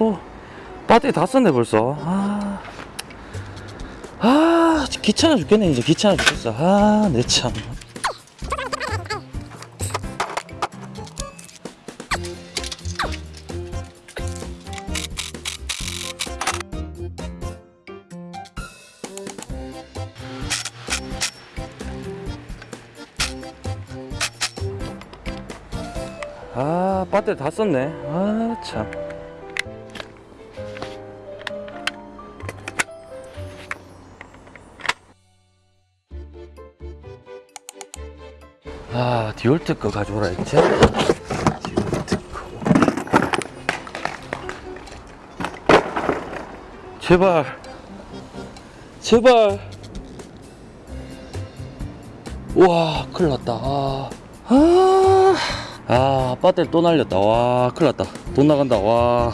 또 배터리 다 썼네 벌써. 아, 아 귀찮아 죽겠네 이제. 귀찮아 죽겠어. 아내참. 아 배터리 다 썼네. 아참 아 디올트 거 가져오라 했지? 디올트 거. 제발. 제발. 와 큰일 났다. 아, 아, 아 배터리 또 날렸다. 와 큰일 났다. 돈 나간다. 와.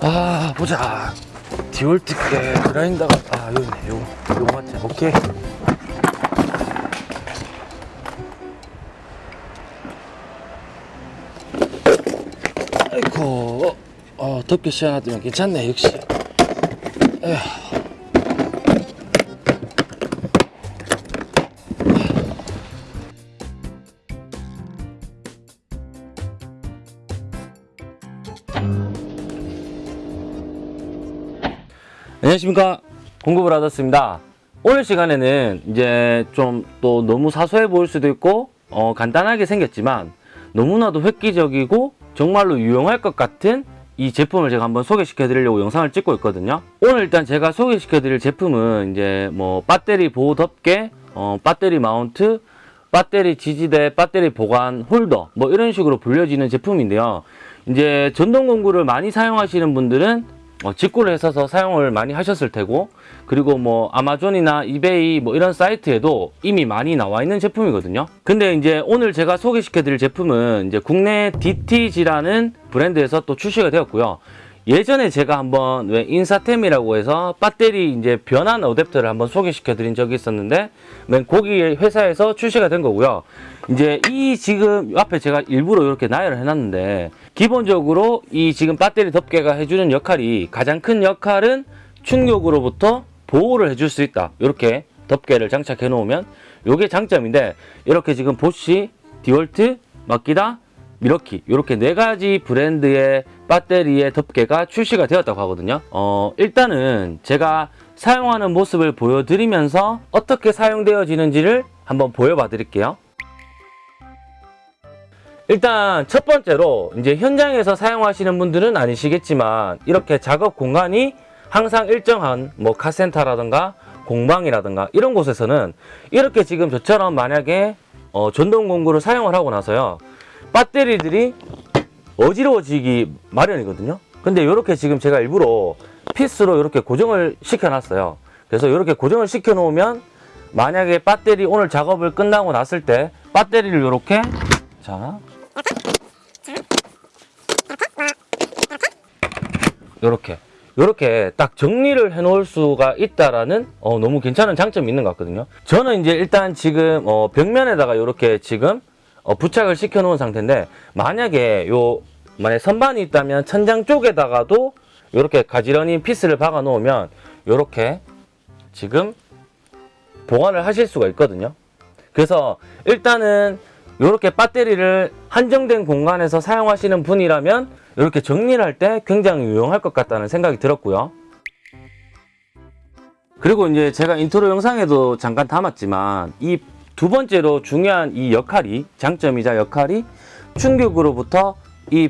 아, 보자. 디올트께 그라인더가, 아, 여기 있네. 요, 요거 맞지? 오케이. 아이고, 어, 덥게 시원하더면 괜찮네, 역시. 에휴. 안녕하십니까. 공급을 하셨습니다. 오늘 시간에는 이제 좀 또 너무 사소해 보일 수도 있고 어, 간단하게 생겼지만 너무나도 획기적이고 정말로 유용할 것 같은 이 제품을 제가 한번 소개시켜 드리려고 영상을 찍고 있거든요. 오늘 일단 제가 소개시켜 드릴 제품은 이제 뭐 배터리 보호 덮개 어, 배터리 마운트 배터리 지지대 배터리 보관 홀더 뭐 이런 식으로 불려지는 제품인데요. 이제 전동 공구를 많이 사용하시는 분들은 어, 직구를 했어서 사용을 많이 하셨을 테고 그리고 뭐 아마존이나 이베이 뭐 이런 사이트에도 이미 많이 나와 있는 제품이거든요. 근데 이제 오늘 제가 소개시켜 드릴 제품은 이제 국내 DTG라는 브랜드에서 또 출시가 되었고요. 예전에 제가 한번 왜 인사템이라고 해서 배터리 이제 변환 어댑터를 한번 소개시켜 드린 적이 있었는데 맨 거기 회사에서 출시가 된 거고요. 이제 이 지금 앞에 제가 일부러 이렇게 나열을 해놨는데 기본적으로 이 지금 배터리 덮개가 해주는 역할이 가장 큰 역할은 충격으로부터 보호를 해줄 수 있다. 이렇게 덮개를 장착해 놓으면 이게 장점인데 이렇게 지금 보쉬, 디월트, 마키다, 미러키 이렇게 네 가지 브랜드의 배터리의 덮개가 출시가 되었다고 하거든요. 어 일단은 제가 사용하는 모습을 보여드리면서 어떻게 사용되어지는지를 한번 보여봐 드릴게요 일단 첫 번째로 이제 현장에서 사용하시는 분들은 아니시겠지만 이렇게 작업 공간이 항상 일정한 뭐 카센터라든가 공방이라든가 이런 곳에서는 이렇게 지금 저처럼 만약에 어, 전동 공구를 사용을 하고 나서요. 배터리들이 어지러워지기 마련이거든요. 근데 이렇게 지금 제가 일부러 피스로 이렇게 고정을 시켜 놨어요. 그래서 이렇게 고정을 시켜 놓으면 만약에 배터리 오늘 작업을 끝나고 났을 때 배터리를 이렇게 자 요렇게. 요렇게 딱 정리를 해 놓을 수가 있다라는 어, 너무 괜찮은 장점이 있는 것 같거든요. 저는 이제 일단 지금 어, 벽면에다가 요렇게 지금 어, 부착을 시켜 놓은 상태인데 만약에 요 만약 선반이 있다면 천장 쪽에다가도 요렇게 가지런히 피스를 박아 놓으면 요렇게 지금 보관을 하실 수가 있거든요. 그래서 일단은 이렇게 배터리를 한정된 공간에서 사용하시는 분이라면 이렇게 정리를 할 때 굉장히 유용할 것 같다는 생각이 들었고요. 그리고 이제 제가 인트로 영상에도 잠깐 담았지만 이 두 번째로 중요한 이 역할이 장점이자 역할이 충격으로부터 이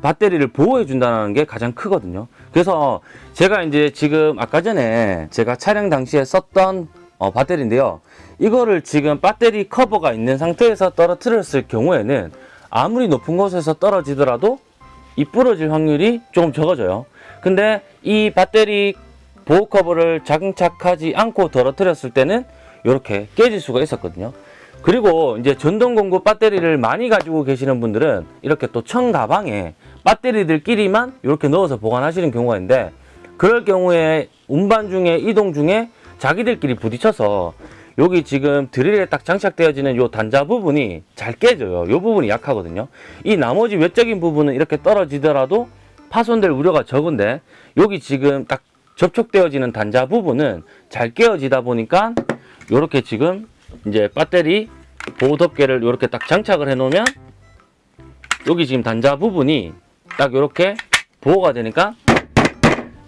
배터리를 보호해 준다는 게 가장 크거든요. 그래서 제가 이제 지금 아까 전에 제가 촬영 당시에 썼던 어, 배터리인데요. 이거를 지금 배터리 커버가 있는 상태에서 떨어뜨렸을 경우에는 아무리 높은 곳에서 떨어지더라도 이 부러질 확률이 조금 적어져요. 근데 이 배터리 보호 커버를 장착하지 않고 떨어뜨렸을 때는 이렇게 깨질 수가 있었거든요. 그리고 이제 전동 공구 배터리를 많이 가지고 계시는 분들은 이렇게 또청 가방에 배터리들끼리만 이렇게 넣어서 보관하시는 경우가 있는데 그럴 경우에 운반 중에 이동 중에 자기들끼리 부딪혀서 여기 지금 드릴에 딱 장착되어지는 요 단자 부분이 잘 깨져요. 요 부분이 약하거든요. 이 나머지 외적인 부분은 이렇게 떨어지더라도 파손될 우려가 적은데 여기 지금 딱 접촉되어지는 단자 부분은 잘 깨어지다 보니까 요렇게 지금 이제 배터리 보호 덮개를 이렇게 딱 장착을 해 놓으면 여기 지금 단자 부분이 딱 이렇게 보호가 되니까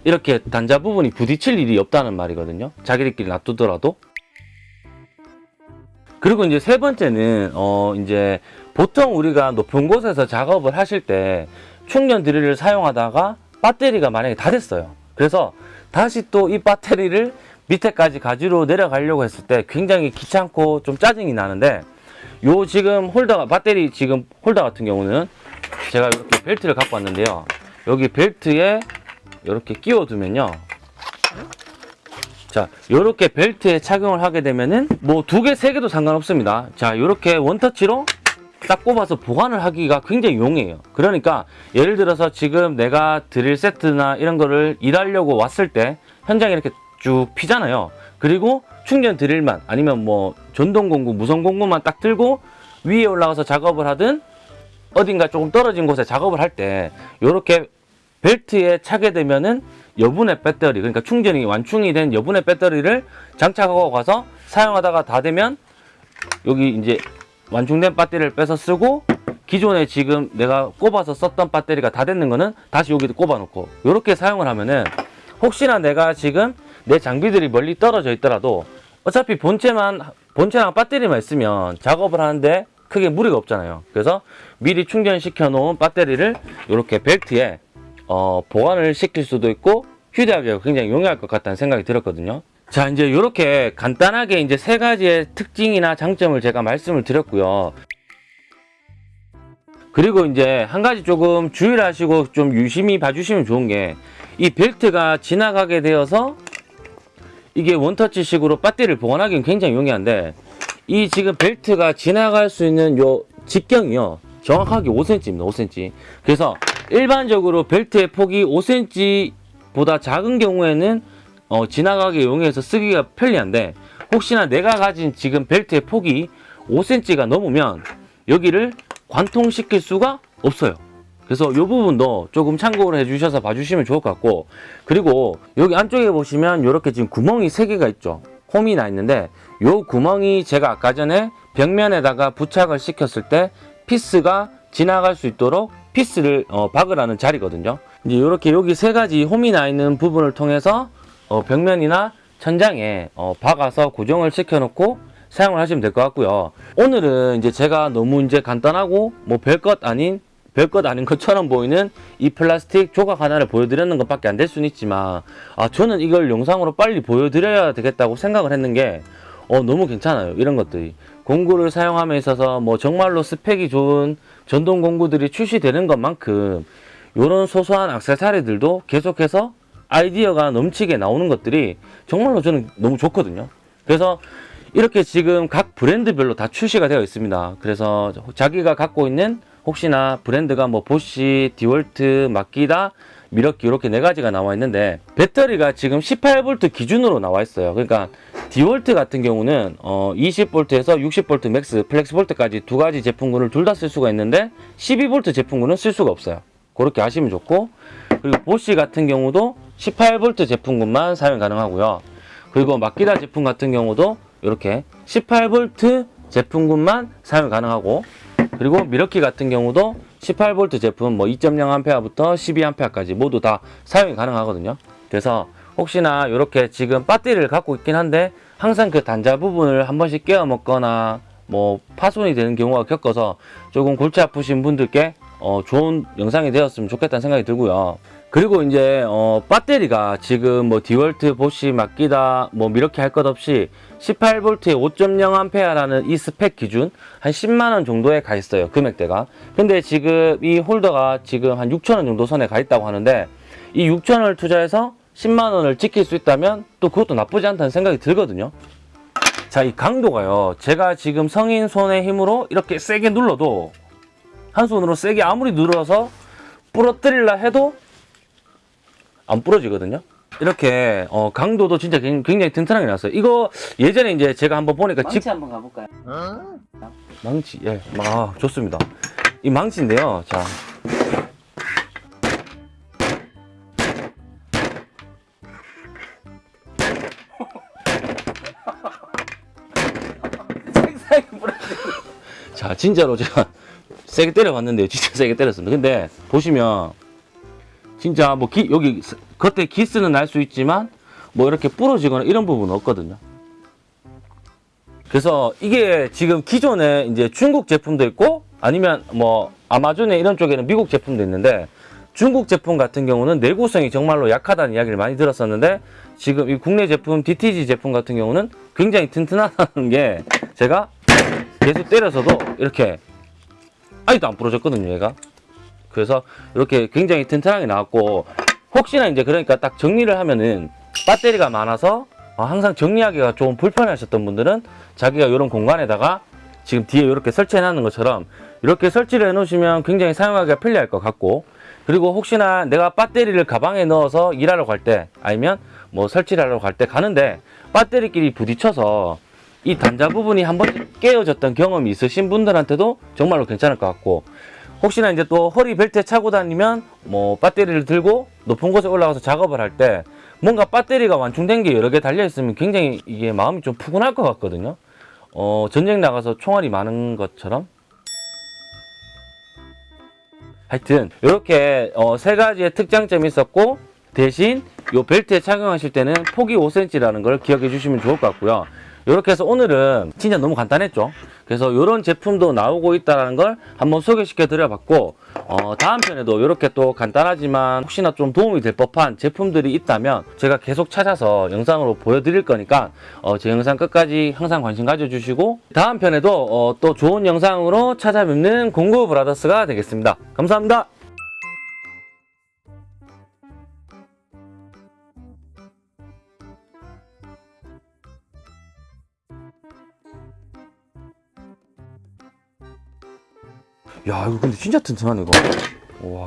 이렇게 단자 부분이 부딪힐 일이 없다는 말이거든요. 자기들끼리 놔두더라도. 그리고 이제 세 번째는 어 이제 보통 우리가 높은 곳에서 작업을 하실 때 충전 드릴을 사용하다가 배터리가 만약에 다 됐어요. 그래서 다시 또 이 배터리를 밑에까지 가지러 내려가려고 했을 때 굉장히 귀찮고 좀 짜증이 나는데 요 지금 홀더가 배터리 지금 홀더 같은 경우는 제가 이렇게 벨트를 갖고 왔는데요. 여기 벨트에 이렇게 끼워 두면요. 자, 요렇게 벨트에 착용을 하게 되면은 뭐 두 개, 세 개도 상관없습니다. 자, 요렇게 원터치로 딱 꼽아서 보관을 하기가 굉장히 용이해요. 그러니까 예를 들어서 지금 내가 드릴 세트나 이런 거를 일하려고 왔을 때 현장에 이렇게 쭉 피잖아요. 그리고 충전 드릴만 아니면 뭐 전동 공구, 무선 공구만 딱 들고 위에 올라가서 작업을 하든 어딘가 조금 떨어진 곳에 작업을 할 때 이렇게 벨트에 차게 되면은 여분의 배터리 그러니까 충전이 완충이 된 여분의 배터리를 장착하고 가서 사용하다가 다 되면 여기 이제 완충된 배터리를 빼서 쓰고 기존에 지금 내가 꼽아서 썼던 배터리가 다 됐는 거는 다시 여기도 꼽아 놓고 이렇게 사용을 하면은 혹시나 내가 지금 내 장비들이 멀리 떨어져 있더라도 어차피 본체만 본체랑 배터리만 있으면 작업을 하는데 크게 무리가 없잖아요. 그래서 미리 충전시켜 놓은 배터리를 이렇게 벨트에 어, 보관을 시킬 수도 있고 휴대하기가 굉장히 용이할 것 같다는 생각이 들었거든요. 자, 이제 이렇게 간단하게 이제 세 가지의 특징이나 장점을 제가 말씀을 드렸고요. 그리고 이제 한 가지 조금 주의를 하시고 좀 유심히 봐주시면 좋은 게 이 벨트가 지나가게 되어서 이게 원터치식으로 배터리를 보관하기는 굉장히 용이한데 이 지금 벨트가 지나갈 수 있는 요 직경이요 정확하게 5cm입니다 5cm 그래서 일반적으로 벨트의 폭이 5cm보다 작은 경우에는 어, 지나가기 용이해서 쓰기가 편리한데 혹시나 내가 가진 지금 벨트의 폭이 5cm가 넘으면 여기를 관통시킬 수가 없어요. 그래서 이 부분도 조금 참고를 해주셔서 봐주시면 좋을 것 같고 그리고 여기 안쪽에 보시면 이렇게 지금 구멍이 3개가 있죠. 홈이 나 있는데 이 구멍이 제가 아까 전에 벽면에다가 부착을 시켰을 때 피스가 지나갈 수 있도록 피스를 어, 박으라는 자리거든요. 이제 이렇게 여기 세 가지 홈이 나 있는 부분을 통해서 어, 벽면이나 천장에 어, 박아서 고정을 시켜 놓고 사용을 하시면 될 것 같고요. 오늘은 이제 제가 너무 이제 간단하고 뭐 별 것 아닌 별것 아닌 것처럼 보이는 이 플라스틱 조각 하나를 보여드리는 것밖에 안 될 수는 있지만 아 저는 이걸 영상으로 빨리 보여드려야 되겠다고 생각을 했는 게 어, 너무 괜찮아요. 이런 것들이. 공구를 사용함에 있어서 뭐 정말로 스펙이 좋은 전동 공구들이 출시되는 것만큼 이런 소소한 액세서리들도 계속해서 아이디어가 넘치게 나오는 것들이 정말로 저는 너무 좋거든요. 그래서 이렇게 지금 각 브랜드별로 다 출시가 되어 있습니다. 그래서 자기가 갖고 있는 혹시나 브랜드가 뭐 보쉬, 디월트, 마키타, 밀워키 이렇게 네 가지가 나와 있는데 배터리가 지금 18V 기준으로 나와 있어요. 그러니까 디월트 같은 경우는 어 20V에서 60V Max, 플렉스볼트까지 두 가지 제품군을 둘 다 쓸 수가 있는데 12V 제품군은 쓸 수가 없어요. 그렇게 하시면 좋고 그리고 보쉬 같은 경우도 18V 제품군만 사용 가능하고요. 그리고 마키다 제품 같은 경우도 이렇게 18V 제품군만 사용 가능하고 그리고 미러키 같은 경우도 18V 제품 뭐 2.0A부터 12A까지 모두 다 사용이 가능하거든요. 그래서 혹시나 이렇게 지금 배터리를 갖고 있긴 한데 항상 그 단자 부분을 한 번씩 깨어 먹거나 뭐 파손이 되는 경우가 겪어서 조금 골치 아프신 분들께 어, 좋은 영상이 되었으면 좋겠다는 생각이 들고요. 그리고 이제 어, 배터리가 지금 뭐 디월트, 보쉬, 맡기다 뭐 이렇게 할 것 없이 18V에 5.0A라는 이 스펙 기준 한 10만원 정도에 가 있어요 금액대가 근데 지금 이 홀더가 지금 한 6천원 정도 선에 가 있다고 하는데 이 6천원을 투자해서 10만 원을 지킬 수 있다면 또 그것도 나쁘지 않다는 생각이 들거든요 자 이 강도가요 제가 지금 성인 손의 힘으로 이렇게 세게 눌러도 한 손으로 세게 아무리 눌러서 부러뜨리려 해도 안 부러지거든요 이렇게 어, 강도도 진짜 굉- 굉장히 튼튼하게 나왔어요. 이거 예전에 이제 제가 한번 보니까 집 망치 한번 가볼까요? 망치 예, 아 좋습니다. 이 망치인데요. 자, 자 진짜로 제가 세게 때려봤는데요. 진짜 세게 때렸습니다. 근데 보시면 진짜 뭐 기, 여기 스- 겉에 기스는 날 수 있지만 뭐 이렇게 부러지거나 이런 부분은 없거든요. 그래서 이게 지금 기존에 이제 중국 제품도 있고 아니면 뭐 아마존에 이런 쪽에는 미국 제품도 있는데 중국 제품 같은 경우는 내구성이 정말로 약하다는 이야기를 많이 들었었는데 지금 이 국내 제품 DTG 제품 같은 경우는 굉장히 튼튼하다는 게 제가 계속 때려서도 이렇게 아직도 안 부러졌거든요 얘가. 그래서 이렇게 굉장히 튼튼하게 나왔고 혹시나 이제 그러니까 딱 정리를 하면은 배터리가 많아서 어, 항상 정리하기가 좀 불편하셨던 분들은 자기가 이런 공간에다가 지금 뒤에 이렇게 설치해 놨는 것처럼 이렇게 설치를 해 놓으시면 굉장히 사용하기가 편리할 것 같고 그리고 혹시나 내가 배터리를 가방에 넣어서 일하러 갈 때 아니면 뭐 설치를 하러 갈 때 가는데 배터리끼리 부딪혀서 이 단자 부분이 한 번 깨어졌던 경험이 있으신 분들한테도 정말로 괜찮을 것 같고 혹시나 이제 또 허리 벨트에 차고 다니면 뭐 배터리를 들고 높은 곳에 올라가서 작업을 할 때 뭔가 배터리가 완충된 게 여러 개 달려 있으면 굉장히 이게 마음이 좀 푸근할 것 같거든요. 어, 전쟁 나가서 총알이 많은 것처럼. 하여튼 이렇게 어, 세 가지의 특장점이 있었고 대신 이 벨트에 착용하실 때는 폭이 5cm라는 걸 기억해 주시면 좋을 것 같고요. 이렇게 해서 오늘은 진짜 너무 간단했죠. 그래서 이런 제품도 나오고 있다는 걸 한번 소개시켜 드려봤고 어, 다음 편에도 이렇게 또 간단하지만 혹시나 좀 도움이 될 법한 제품들이 있다면 제가 계속 찾아서 영상으로 보여드릴 거니까 어, 제 영상 끝까지 항상 관심 가져주시고 다음 편에도 어, 또 좋은 영상으로 찾아뵙는 공구 브라더스가 되겠습니다. 감사합니다. 야 이거 근데 진짜 튼튼하네 이거 와. 와.